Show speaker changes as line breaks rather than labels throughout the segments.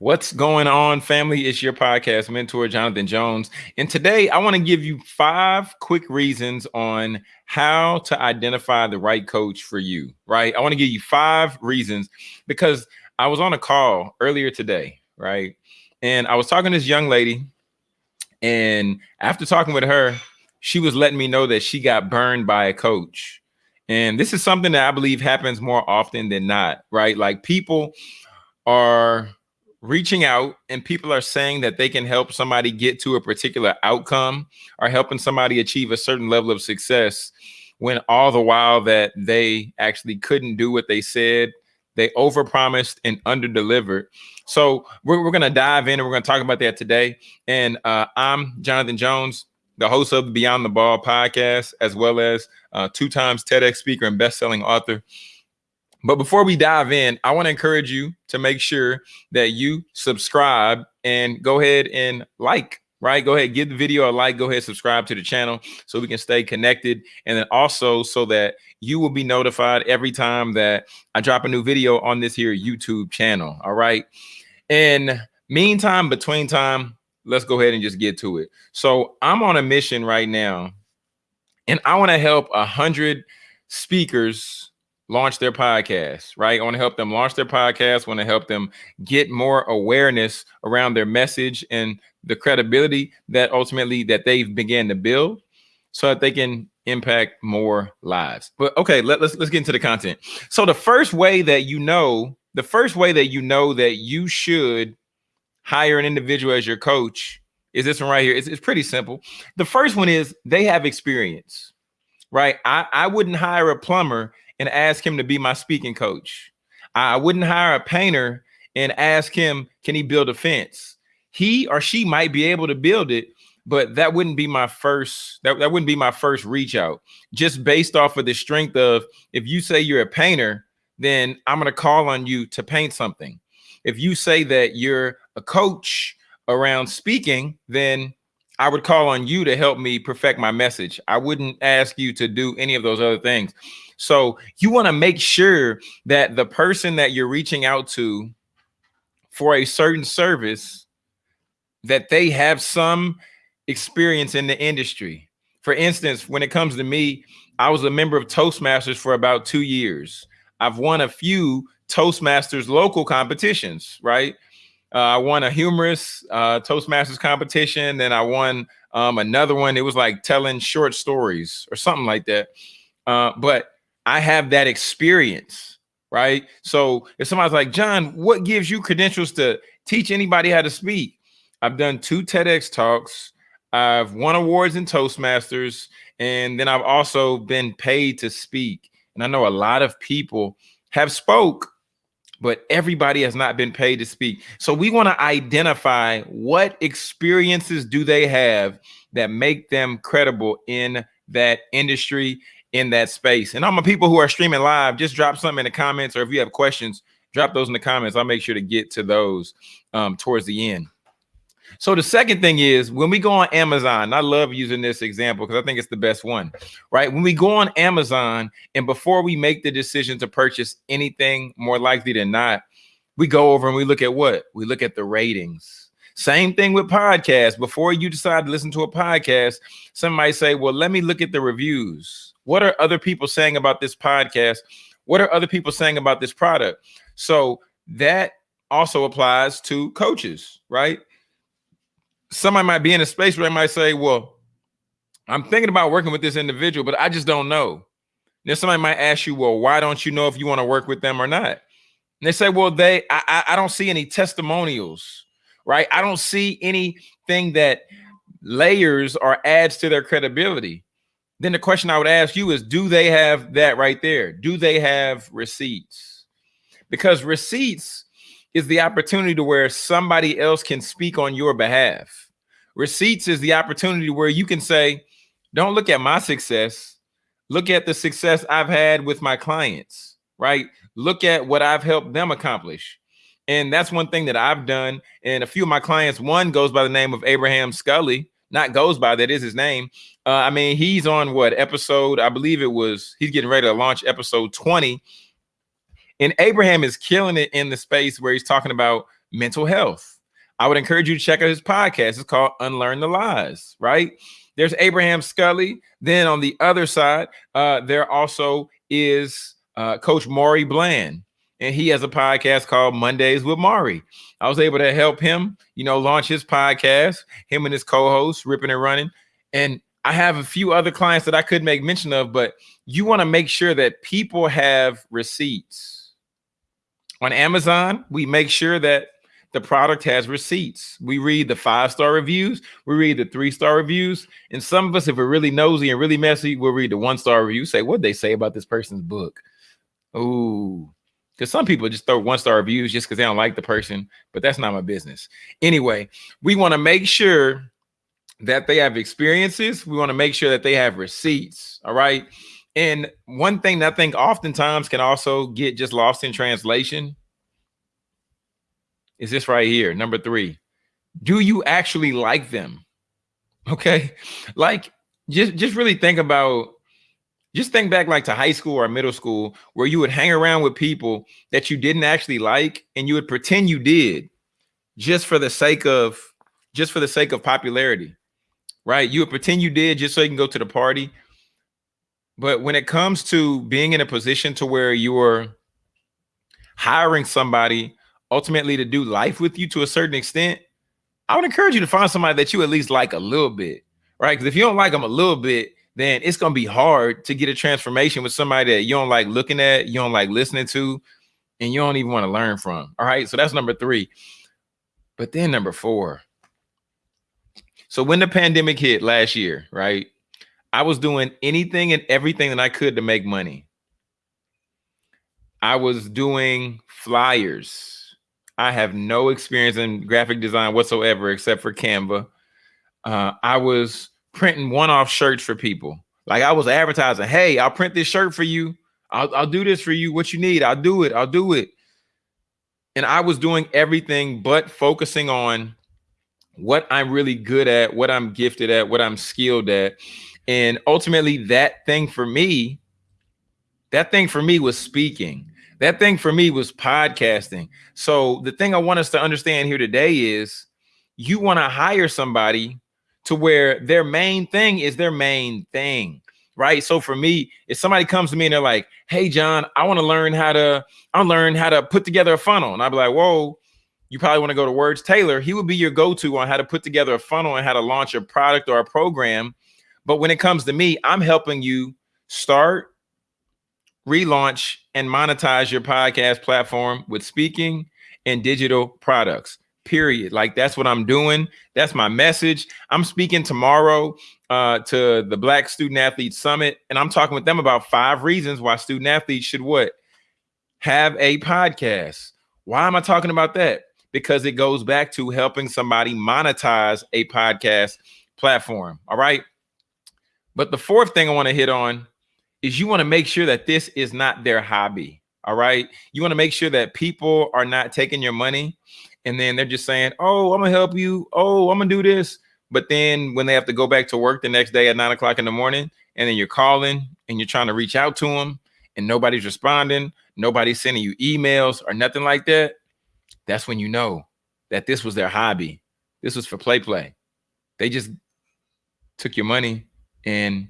What's going on, family? It's your podcast mentor, Jonathan Jones. And today I want to give you five quick reasons on how to identify the right coach for you, right? I want to give you five reasons because I was on a call earlier today, right? And I was talking to this young lady. And after talking with her, she was letting me know that she got burned by a coach. And this is something that I believe happens more often than not, right? Like people are reaching out and people are saying that they can help somebody get to a particular outcome or helping somebody achieve a certain level of success when all the while that they actually couldn't do what they said they overpromised and underdelivered. So we're, we're going to dive in and we're going to talk about that today. And uh, i'm jonathan jones the host of the beyond the ball podcast as well as uh, two times tedx speaker and best-selling author but before we dive in, I want to encourage you to make sure that you subscribe and go ahead and like, right? Go ahead, give the video a like, go ahead, subscribe to the channel so we can stay connected. And then also so that you will be notified every time that I drop a new video on this here YouTube channel. All right. And meantime, between time, let's go ahead and just get to it. So I'm on a mission right now, and I want to help a hundred speakers launch their podcast, right? I want to help them launch their podcast, want to help them get more awareness around their message and the credibility that ultimately that they've began to build so that they can impact more lives. But okay, let, let's let's get into the content. So the first way that you know, the first way that you know that you should hire an individual as your coach is this one right here. It's, it's pretty simple. The first one is they have experience, right? I, I wouldn't hire a plumber and ask him to be my speaking coach. I wouldn't hire a painter and ask him, can he build a fence? He or she might be able to build it, but that wouldn't be my first, that, that wouldn't be my first reach out. Just based off of the strength of if you say you're a painter, then I'm gonna call on you to paint something. If you say that you're a coach around speaking, then I would call on you to help me perfect my message. I wouldn't ask you to do any of those other things. So you want to make sure that the person that you're reaching out to for a certain service that they have some experience in the industry. For instance, when it comes to me, I was a member of Toastmasters for about two years. I've won a few Toastmasters local competitions, right? Uh, I won a humorous uh, Toastmasters competition. Then I won um, another one. It was like telling short stories or something like that. Uh, but I have that experience, right? So if somebody's like, John, what gives you credentials to teach anybody how to speak? I've done two TEDx talks. I've won awards in Toastmasters, and then I've also been paid to speak. And I know a lot of people have spoke, but everybody has not been paid to speak. So we want to identify what experiences do they have that make them credible in that industry in that space. And all my people who are streaming live, just drop something in the comments, or if you have questions, drop those in the comments. I'll make sure to get to those um, towards the end. So the second thing is when we go on Amazon, I love using this example because I think it's the best one, right? When we go on Amazon and before we make the decision to purchase anything, more likely than not, we go over and we look at what? We look at the ratings. Same thing with podcasts. Before you decide to listen to a podcast, somebody say, well, let me look at the reviews what are other people saying about this podcast? What are other people saying about this product? So that also applies to coaches, right? Somebody might be in a space where they might say, well, I'm thinking about working with this individual, but I just don't know. Then somebody might ask you, well, why don't you know if you want to work with them or not? And they say, well, they I, I don't see any testimonials, right? I don't see anything that layers or adds to their credibility then the question I would ask you is, do they have that right there? Do they have receipts? Because receipts is the opportunity to where somebody else can speak on your behalf. Receipts is the opportunity where you can say, don't look at my success. Look at the success I've had with my clients, right? Look at what I've helped them accomplish. And that's one thing that I've done. And a few of my clients, one goes by the name of Abraham Scully, not goes by, that is his name. Uh, I mean, he's on what episode? I believe it was, he's getting ready to launch episode 20. And Abraham is killing it in the space where he's talking about mental health. I would encourage you to check out his podcast. It's called Unlearn the Lies, right? There's Abraham Scully. Then on the other side, uh, there also is uh, Coach Maury Bland, and he has a podcast called Mondays with Maury. I was able to help him, you know, launch his podcast, him and his co-host, ripping and running. And I have a few other clients that I could make mention of, but you want to make sure that people have receipts. On Amazon, we make sure that the product has receipts. We read the five star reviews, we read the three star reviews, and some of us, if we're really nosy and really messy, we'll read the one star review. Say what they say about this person's book. Ooh, because some people just throw one star reviews just because they don't like the person, but that's not my business. Anyway, we want to make sure that they have experiences. We want to make sure that they have receipts. All right. And one thing that I think oftentimes can also get just lost in translation is this right here. Number three, do you actually like them? Okay. Like just, just really think about, just think back like to high school or middle school where you would hang around with people that you didn't actually like and you would pretend you did just for the sake of, just for the sake of popularity, right? You would pretend you did just so you can go to the party. But when it comes to being in a position to where you're hiring somebody ultimately to do life with you to a certain extent, I would encourage you to find somebody that you at least like a little bit, right? Because if you don't like them a little bit, then it's gonna be hard to get a transformation with somebody that you don't like looking at, you don't like listening to, and you don't even want to learn from. All right, so that's number three. But then number four. So when the pandemic hit last year, right? I was doing anything and everything that I could to make money. I was doing flyers. I have no experience in graphic design whatsoever except for Canva. Uh, I was printing one-off shirts for people. Like I was advertising, hey, I'll print this shirt for you. I'll, I'll do this for you. What you need, I'll do it. I'll do it. And I was doing everything but focusing on what I'm really good at, what I'm gifted at, what I'm skilled at. And ultimately, that thing for me, that thing for me was speaking. That thing for me was podcasting. So the thing I want us to understand here today is you want to hire somebody to where their main thing is their main thing. Right. So for me, if somebody comes to me and they're like, Hey, John, I want to learn how to, I learn how to put together a funnel. And I'd be like, Whoa, you probably want to go to Words. Taylor. He would be your go-to on how to put together a funnel and how to launch a product or a program. But when it comes to me, I'm helping you start, relaunch and monetize your podcast platform with speaking and digital products period. Like that's what i'm doing. That's my message. I'm speaking tomorrow uh, to the black student athlete summit and i'm talking with them about five reasons why student athletes should what? Have a podcast. Why am i talking about that because it goes back to helping somebody monetize a podcast platform all right but the fourth thing i want to hit on is you want to make sure that this is not their hobby. All right. You want to make sure that people are not taking your money and then they're just saying, Oh, I'm gonna help you. Oh, I'm gonna do this. But then when they have to go back to work the next day at nine o'clock in the morning, and then you're calling and you're trying to reach out to them and nobody's responding, nobody's sending you emails or nothing like that, that's when you know that this was their hobby. This was for play play. They just took your money and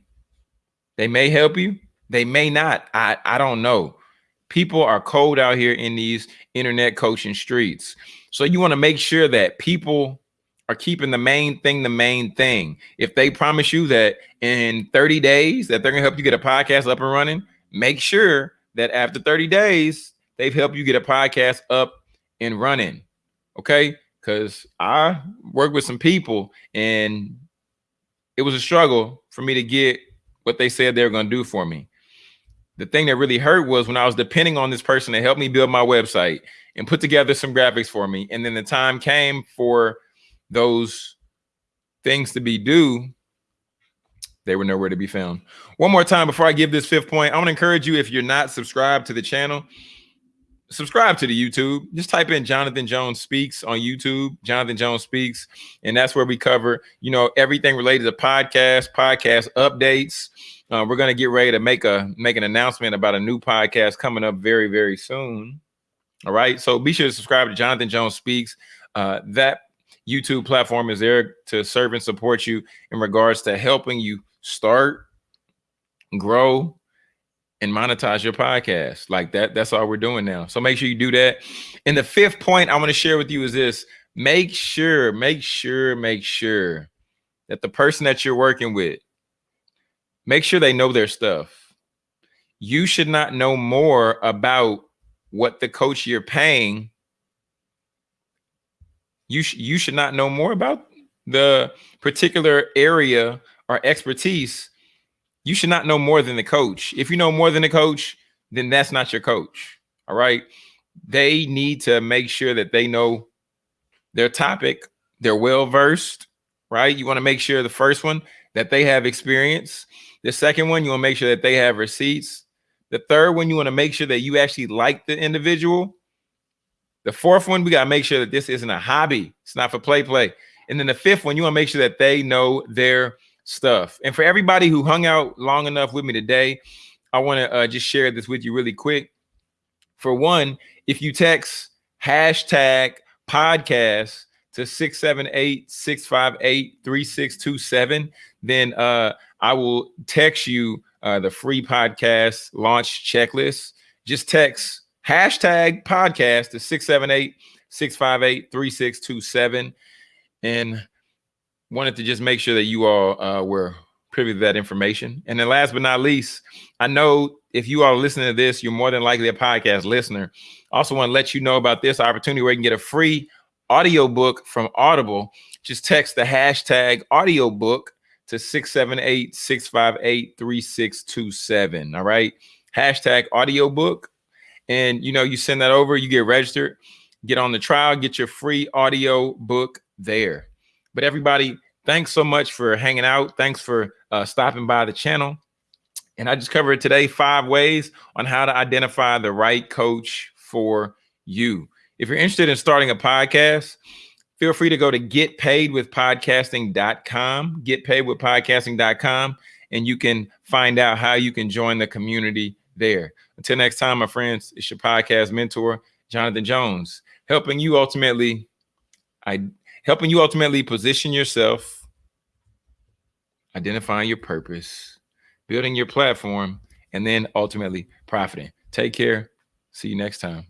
they may help you. They may not. I, I don't know. People are cold out here in these internet coaching streets. So you want to make sure that people are keeping the main thing the main thing. If they promise you that in 30 days that they're going to help you get a podcast up and running, make sure that after 30 days they've helped you get a podcast up and running. Okay? Cuz I work with some people and it was a struggle for me to get what they said they were going to do for me. The thing that really hurt was when I was depending on this person to help me build my website and put together some graphics for me. And then the time came for those things to be due. They were nowhere to be found. One more time before I give this fifth point, I want to encourage you if you're not subscribed to the channel, subscribe to the YouTube. Just type in Jonathan Jones Speaks on YouTube, Jonathan Jones Speaks, and that's where we cover, you know, everything related to podcast, podcast updates. Uh, we're gonna get ready to make a make an announcement about a new podcast coming up very very soon. All right. So be sure to subscribe to Jonathan Jones Speaks. Uh, that YouTube platform is there to serve and support you in regards to helping you start, grow, and monetize your podcast. Like that, that's all we're doing now. So make sure you do that. And the fifth point I want to share with you is this make sure, make sure, make sure that the person that you're working with, make sure they know their stuff. You should not know more about what the coach you're paying you sh- you should not know more about the particular area or expertise you should not know more than the coach if you know more than the coach then that's not your coach all right they need to make sure that they know their topic they're well versed right you want to make sure the first one that they have experience the second one you want to make sure that they have receipts the third one, you want to make sure that you actually like the individual. The fourth one, we got to make sure that this isn't a hobby. It's not for play, play. And then the fifth one, you want to make sure that they know their stuff. And for everybody who hung out long enough with me today, I want to uh, just share this with you really quick. For one, if you text hashtag podcast to 678 658 3627, then uh, I will text you uh, the free podcast launch checklist. Just text hashtag podcast to 678 658 3627. And wanted to just make sure that you all uh, were privy to that information. And then last but not least, I know if you are listening to this, you're more than likely a podcast listener. Also want to let you know about this opportunity where you can get a free audiobook from Audible. Just text the hashtag audiobook to 678 658 3627. All right. Hashtag audiobook. And you know, you send that over, you get registered, get on the trial, get your free audio book there. But everybody, thanks so much for hanging out. Thanks for uh, stopping by the channel. And I just covered today five ways on how to identify the right coach for you. If you're interested in starting a podcast, feel free to go to getpaidwithpodcasting.com, getpaidwithpodcasting.com, and you can find out how you can join the community there. Until next time, my friends, it's your podcast mentor, Jonathan Jones, helping you ultimately, I helping you ultimately position yourself, identifying your purpose, building your platform, and then ultimately profiting. Take care. See you next time.